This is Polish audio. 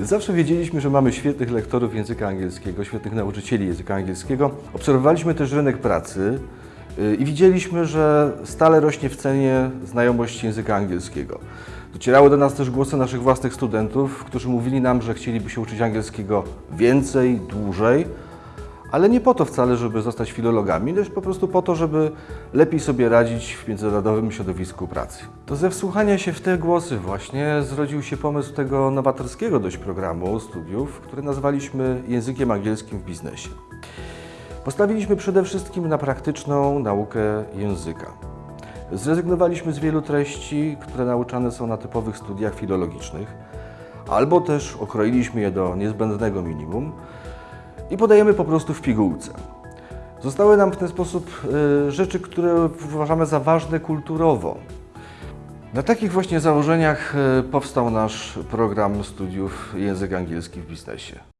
Zawsze wiedzieliśmy, że mamy świetnych lektorów języka angielskiego, świetnych nauczycieli języka angielskiego. Obserwowaliśmy też rynek pracy y, i widzieliśmy, że stale rośnie w cenie znajomość języka angielskiego. Docierały do nas też głosy naszych własnych studentów, którzy mówili nam, że chcieliby się uczyć angielskiego więcej, dłużej, ale nie po to wcale, żeby zostać filologami, lecz po prostu po to, żeby lepiej sobie radzić w międzynarodowym środowisku pracy. To ze wsłuchania się w te głosy właśnie zrodził się pomysł tego nowatorskiego dość programu studiów, który nazwaliśmy językiem angielskim w biznesie. Postawiliśmy przede wszystkim na praktyczną naukę języka. Zrezygnowaliśmy z wielu treści, które nauczane są na typowych studiach filologicznych, albo też okroiliśmy je do niezbędnego minimum i podajemy po prostu w pigułce. Zostały nam w ten sposób y, rzeczy, które uważamy za ważne kulturowo. Na takich właśnie założeniach y, powstał nasz program studiów język angielski w biznesie.